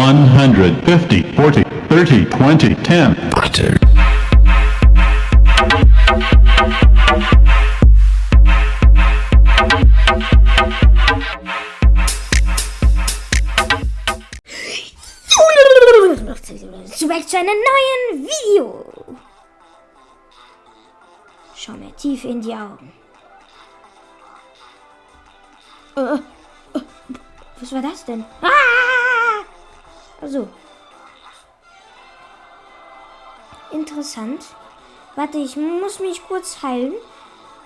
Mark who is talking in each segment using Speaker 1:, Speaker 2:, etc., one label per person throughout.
Speaker 1: 150, 40, 30, 20, 10.
Speaker 2: Zurück zu einem neuen Video. Schau mir tief in die Augen. Äh, äh, was war das denn? Ah! Also. Interessant. Warte, ich muss mich kurz heilen.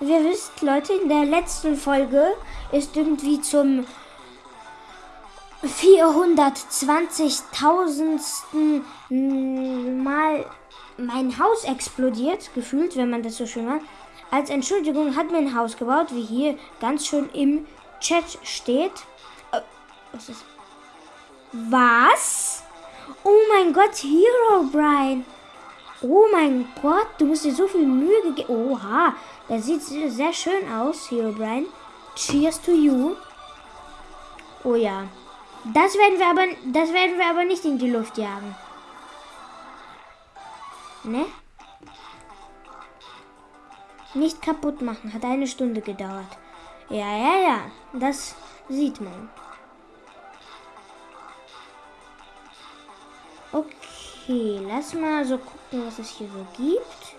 Speaker 2: Wie ihr wisst, Leute, in der letzten Folge ist irgendwie zum 420.000. Mal mein Haus explodiert, gefühlt, wenn man das so schön macht. Als Entschuldigung hat mir ein Haus gebaut, wie hier ganz schön im Chat steht. Äh, was ist? Was? Oh mein Gott, Hero Brian. Oh mein Gott, du musst dir so viel Mühe gegeben. Oha, das sieht sehr schön aus, Hero Brian. Cheers to you. Oh ja. Das werden wir aber, das werden wir aber nicht in die Luft jagen. Ne? Nicht kaputt machen. Hat eine Stunde gedauert. Ja, ja, ja. Das sieht man. Okay, lass mal so gucken, was es hier so gibt.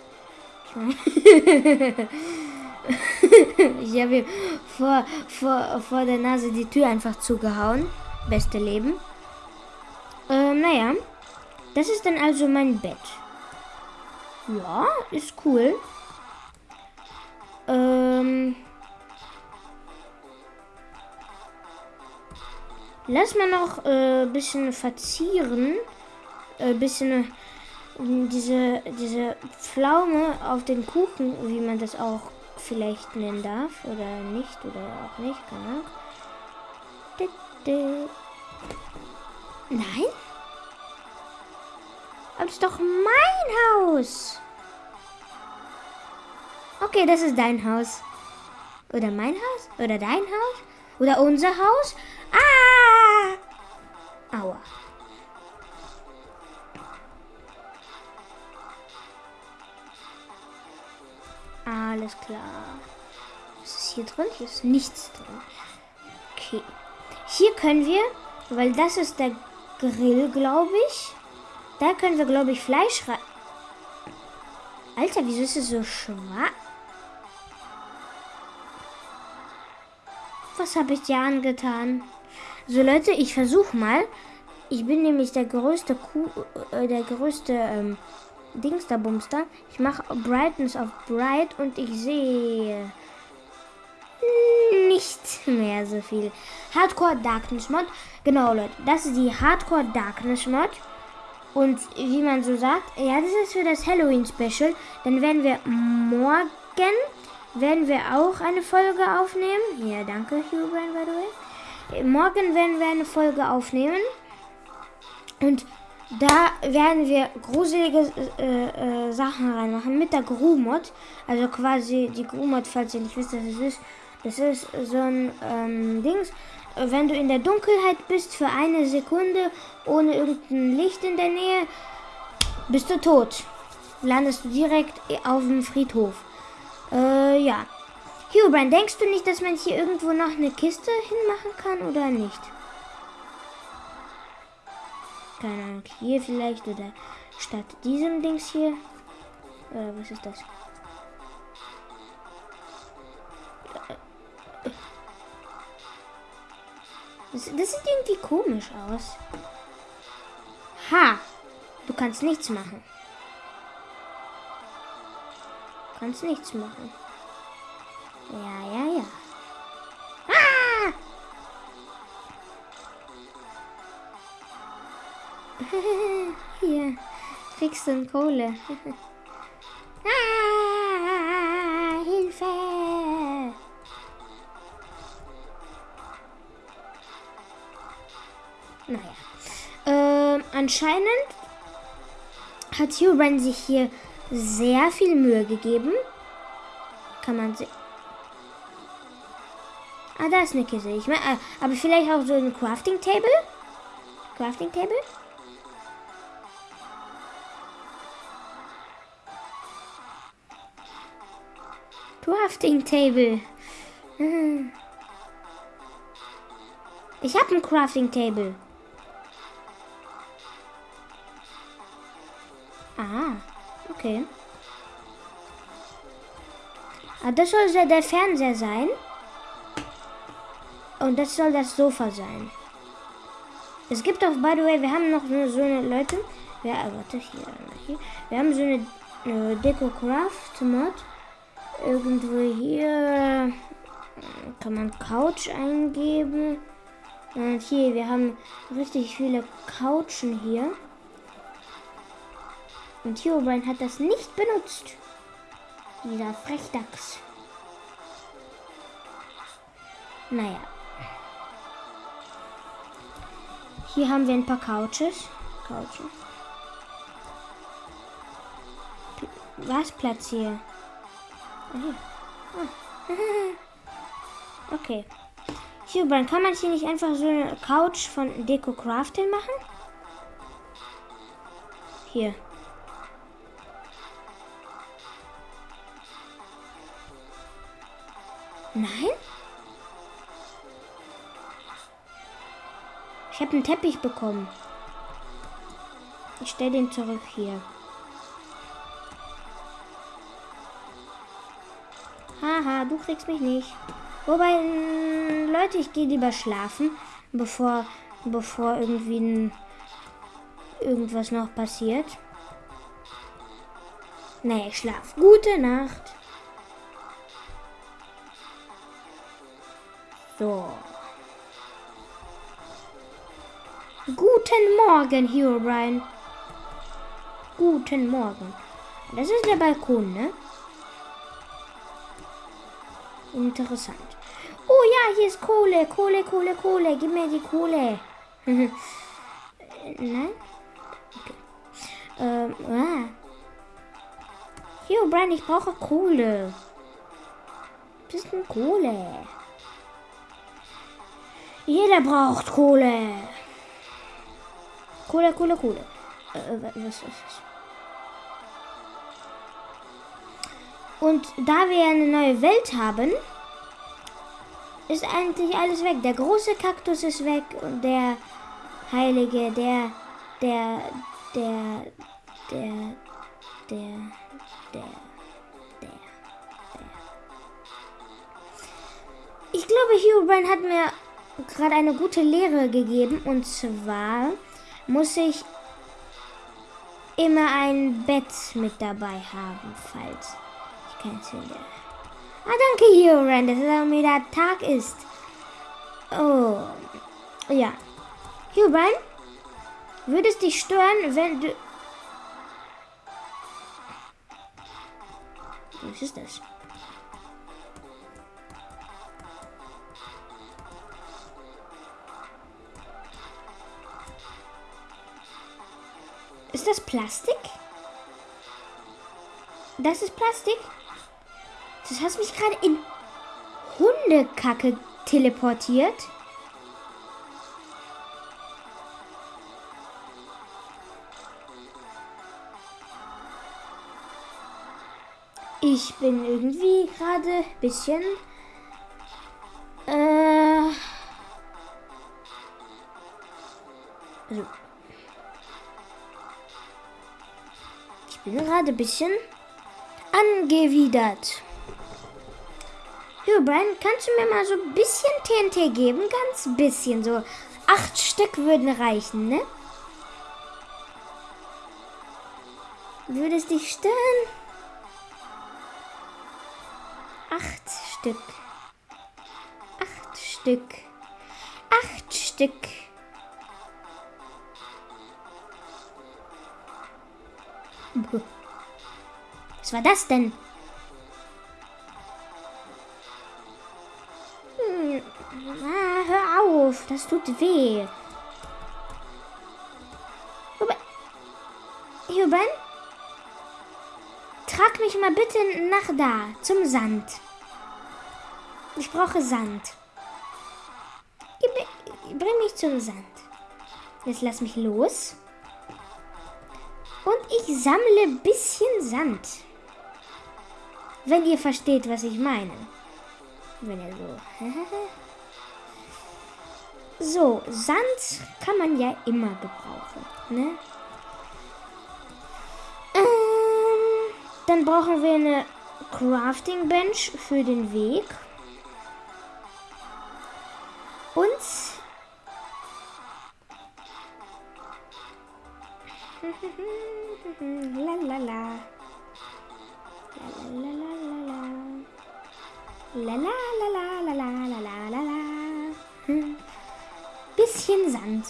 Speaker 2: Ich, habe vor, vor, vor der Nase die Tür einfach zugehauen. Beste Leben. Ähm, naja. Das ist dann also mein Bett. Ja, ist cool. Ähm. Lass mal noch ein äh, bisschen verzieren. Äh, bisschen äh, diese, diese Pflaume auf den Kuchen, wie man das auch vielleicht nennen darf. Oder nicht, oder auch nicht, keine. Nein? Aber das ist doch mein Haus. Okay, das ist dein Haus. Oder mein Haus? Oder dein Haus? Oder unser Haus? Ah! Aua. Alles klar. Was ist hier drin? Hier ist nichts drin. Okay. Hier können wir, weil das ist der Grill, glaube ich. Da können wir, glaube ich, Fleisch rein. Alter, wieso ist es so schwach? Was habe ich dir angetan? So, Leute, ich versuche mal. Ich bin nämlich der größte Kuh, äh, der größte ähm, Dingsterbumster. Ich mache Brightness auf Bright und ich sehe nicht mehr so viel. Hardcore Darkness Mod. Genau, Leute. Das ist die Hardcore Darkness Mod. Und wie man so sagt, ja, das ist für das Halloween Special. Dann werden wir morgen werden wir auch eine Folge aufnehmen. Ja, danke, Hugo, by the way. Morgen werden wir eine Folge aufnehmen. Und da werden wir gruselige äh, äh, Sachen reinmachen mit der Gru-Mod. Also quasi die Gru-Mod, falls ihr nicht wisst, was es ist. Das ist so ein ähm, Dings. Wenn du in der Dunkelheit bist für eine Sekunde ohne irgendein Licht in der Nähe, bist du tot. Landest du direkt auf dem Friedhof. Äh, ja. Hubrand, denkst du nicht, dass man hier irgendwo noch eine Kiste hinmachen kann oder nicht? Keine Ahnung, hier vielleicht oder statt diesem Dings hier. Äh, was ist das? Das, das sieht irgendwie komisch aus. Ha! Du kannst nichts machen. Du kannst nichts machen. Ja, ja, ja. Hier, kriegst du Kohle. ah, Hilfe! Naja. Ähm, anscheinend hat Hugh sich hier sehr viel Mühe gegeben. Kann man sehen. Ah, da ist eine Kiste. Ich mein, äh, aber vielleicht auch so ein Crafting Table? Crafting Table. Crafting Table. Ich habe ein Crafting Table. Ah, okay. Ah, das soll der Fernseher sein. Und das soll das Sofa sein. Es gibt auch, by the way, wir haben noch so, eine Leute. Ja, warte, hier, hier. Wir haben so eine äh, Deco Craft Mod. Irgendwo hier kann man Couch eingeben. Und hier, wir haben richtig viele Couchen hier. Und Herobrine hat das nicht benutzt. Dieser Frechdachs. Naja. Hier haben wir ein paar Couches. P Was Platz hier? Okay. Hier, dann kann man hier nicht einfach so eine Couch von Deco Crafting machen? Hier. Nein? Ich habe einen Teppich bekommen. Ich stelle den zurück hier. Haha, du kriegst mich nicht. Wobei, mm, Leute, ich gehe lieber schlafen, bevor, bevor irgendwie ein, irgendwas noch passiert. Nee, ich schlaf. Gute Nacht. So. Guten Morgen, Hero Brian. Guten Morgen. Das ist der Balkon, ne? Interessant. Oh ja, hier ist Kohle, Kohle, Kohle, Kohle. Gib mir die Kohle. Nein? Okay. Ähm, ah. Hier, Brian, ich brauche Kohle. Bisschen Kohle. Jeder braucht Kohle. Kohle, Kohle, Kohle. Äh, was ist das? Und da wir eine neue Welt haben, ist eigentlich alles weg. Der große Kaktus ist weg und der Heilige, der, der, der, der, der, der, der. Ich glaube, Herobrine hat mir gerade eine gute Lehre gegeben und zwar muss ich immer ein Bett mit dabei haben, falls keins finde. Ah, danke, Herobrine, dass es auch wieder Tag ist. Oh, ja. Herobrine, würde es dich stören, wenn du... Was ist das? Ist das Plastik? Das ist Plastik? Das hast mich gerade in Hundekacke teleportiert. Ich bin irgendwie gerade ein bisschen... Äh, also, ich bin gerade ein bisschen angewidert. Jo, Brian, kannst du mir mal so ein bisschen TNT geben? Ganz bisschen, so acht Stück würden reichen, ne? Würde es dich stören? Acht Stück. Acht Stück. Acht Stück. Was war das denn? Das tut weh. Aber, Juben, trag mich mal bitte nach da, zum Sand. Ich brauche Sand. Bring mich zum Sand. Jetzt lass mich los. Und ich sammle ein bisschen Sand. Wenn ihr versteht, was ich meine. Wenn ihr so. so, Sand kann man ja immer gebrauchen. Ne? Ähm, dann brauchen wir eine Crafting Bench für den Weg. Und la la la. La la la la la. La la la la la la la la la la. Bisschen Sand.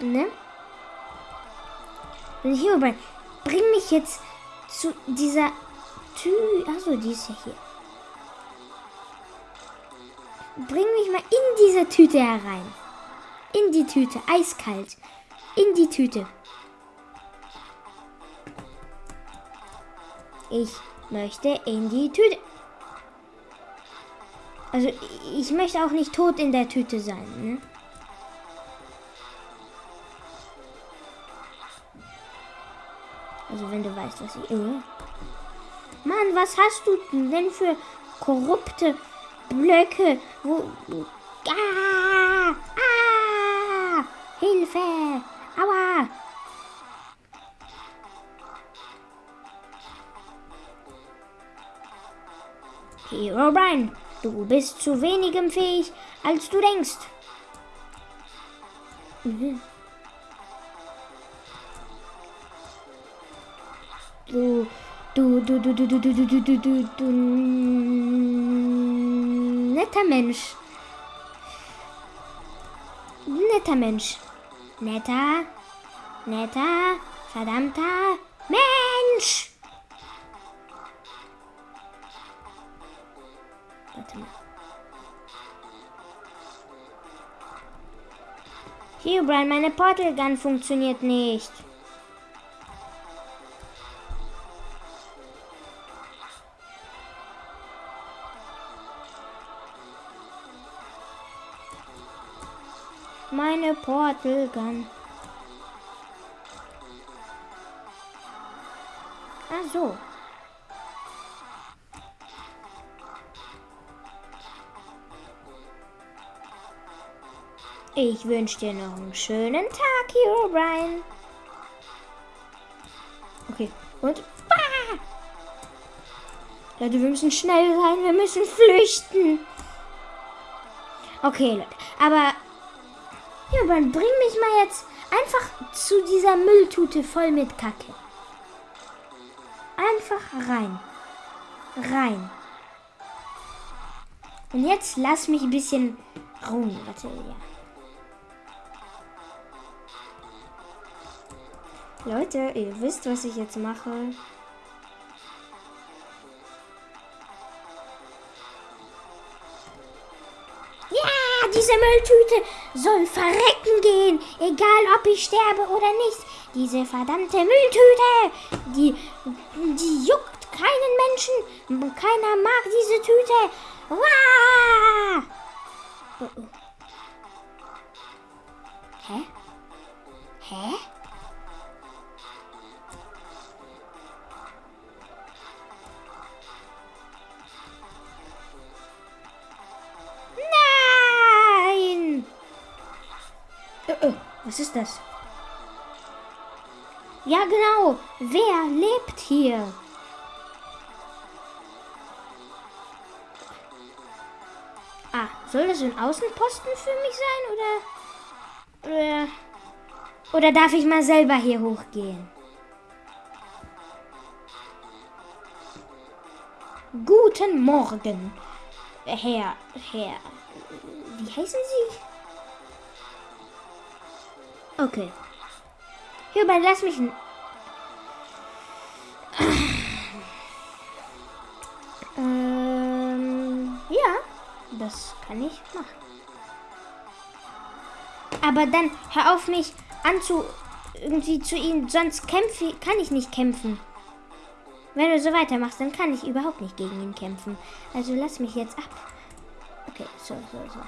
Speaker 2: Ne? Und hier rüber. Bring mich jetzt zu dieser Tü. Achso, die ist ja hier. Bring mich mal in diese Tüte herein. In die Tüte. Eiskalt. In die Tüte. Ich möchte in die Tüte. Also ich möchte auch nicht tot in der Tüte sein. Ne? Also wenn du weißt, was ich... Oh. Mann, was hast du denn für korrupte Blöcke? Wo... Ah! Ah! Hilfe! Aua! Hero Brian, du bist zu wenigem fähig, als du denkst. Mhm. Du, du, du, du, du, du, du, du, du, du, du, du, netter Mensch. Netter Mensch. Netter, netter, verdammter Mensch. Warte mal. Hier, Brian, meine Portal Gun funktioniert nicht. Meine Portal Gun. Ah, so. Ich wünsche dir noch einen schönen Tag, Hero Brian. Okay, und. Ah! Leute, wir müssen schnell sein, wir müssen flüchten. Okay, Leute, aber. Hero Brian, bring mich mal jetzt einfach zu dieser Mülltute voll mit Kacke. Einfach rein. Rein. Und jetzt lass mich ein bisschen ruhen. Warte, ja. Leute, ihr wisst, was ich jetzt mache. Ja, diese Mülltüte soll verrecken gehen, egal ob ich sterbe oder nicht. Diese verdammte Mülltüte, die, die juckt keinen Menschen. Keiner mag diese Tüte. Wah! Oh, oh. Hä? Hä? Was ist das? Ja, genau. Wer lebt hier? Ah, soll das ein Außenposten für mich sein oder oder oder darf ich mal selber hier hochgehen? Guten Morgen, Herr, Herr. Wie heißen Sie? Okay. Hierbei lass mich. Ähm, ja, das kann ich machen. Aber dann hör auf mich anzu irgendwie zu ihnen, sonst kämpfe kann ich nicht kämpfen. Wenn du so weitermachst, dann kann ich überhaupt nicht gegen ihn kämpfen. Also lass mich jetzt ab. Okay, so, so, so.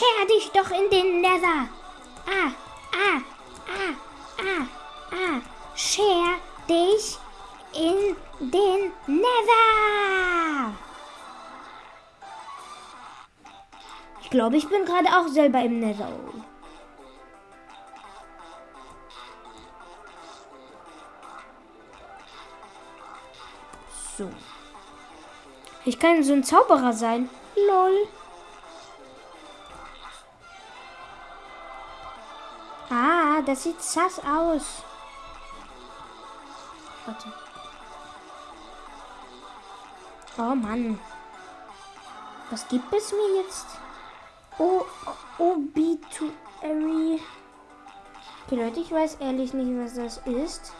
Speaker 2: Scher dich doch in den Nether. Ah, ah, ah, ah, ah. Scher dich in den Nether. Ich glaube, ich bin gerade auch selber im Nether. So. Ich kann so ein Zauberer sein. Lol. Das sieht sass aus. Warte. Oh Mann. Was gibt es mir jetzt? Oh, Obituary. Okay, Leute, ich weiß ehrlich nicht, was das ist.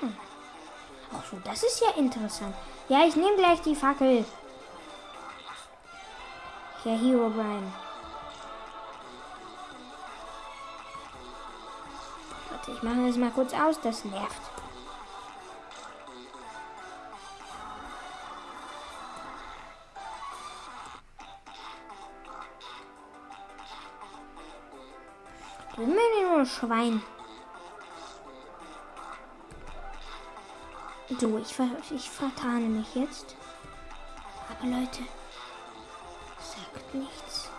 Speaker 2: Hm. Ach so, das ist ja interessant. Ja, ich nehme gleich die Fackel. Ja, Hero Brian. Warte, ich mache das mal kurz aus, das nervt. Du bist nur ein Schwein. So, ich, ver ich vertane mich jetzt. Aber Leute, sagt nichts.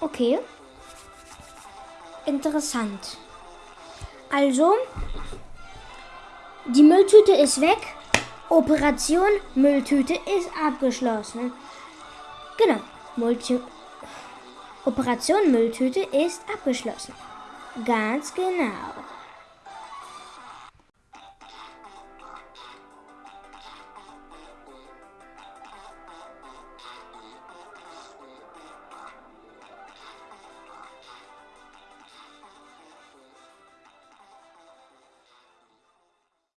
Speaker 2: Okay. Interessant. Also, die Mülltüte ist weg. Operation Mülltüte ist abgeschlossen. Genau. Multi Operation Mülltüte ist abgeschlossen. Ganz genau.